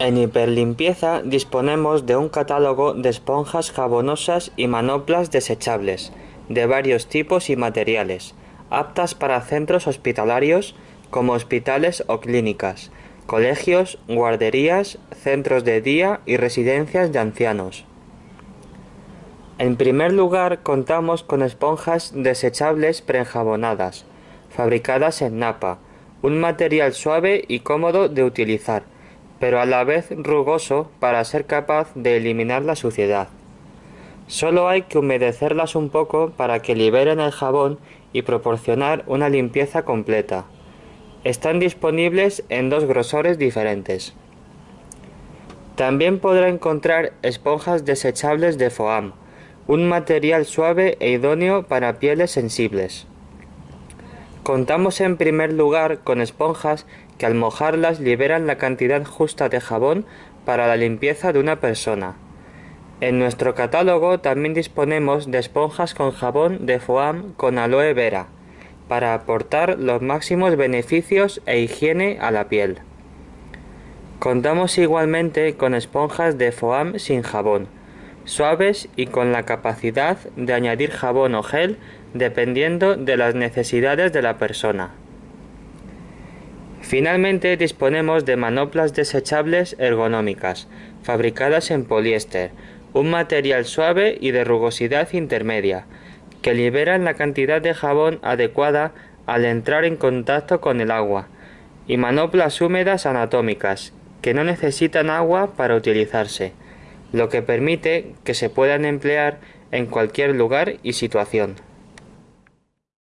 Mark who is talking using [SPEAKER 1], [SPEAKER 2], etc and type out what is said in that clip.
[SPEAKER 1] En Hiperlimpieza disponemos de un catálogo de esponjas jabonosas y manoplas desechables, de varios tipos y materiales, aptas para centros hospitalarios como hospitales o clínicas, colegios, guarderías, centros de día y residencias de ancianos. En primer lugar contamos con esponjas desechables preenjabonadas, fabricadas en napa, un material suave y cómodo de utilizar, pero a la vez rugoso para ser capaz de eliminar la suciedad. Solo hay que humedecerlas un poco para que liberen el jabón y proporcionar una limpieza completa. Están disponibles en dos grosores diferentes. También podrá encontrar esponjas desechables de foam, un material suave e idóneo para pieles sensibles. Contamos en primer lugar con esponjas que al mojarlas liberan la cantidad justa de jabón para la limpieza de una persona. En nuestro catálogo también disponemos de esponjas con jabón de foam con aloe vera, para aportar los máximos beneficios e higiene a la piel. Contamos igualmente con esponjas de foam sin jabón, suaves y con la capacidad de añadir jabón o gel dependiendo de las necesidades de la persona. Finalmente disponemos de manoplas desechables ergonómicas, fabricadas en poliéster, un material suave y de rugosidad intermedia, que liberan la cantidad de jabón adecuada al entrar en contacto con el agua, y manoplas húmedas anatómicas, que no necesitan agua para utilizarse, lo que permite que se puedan emplear en cualquier lugar y situación.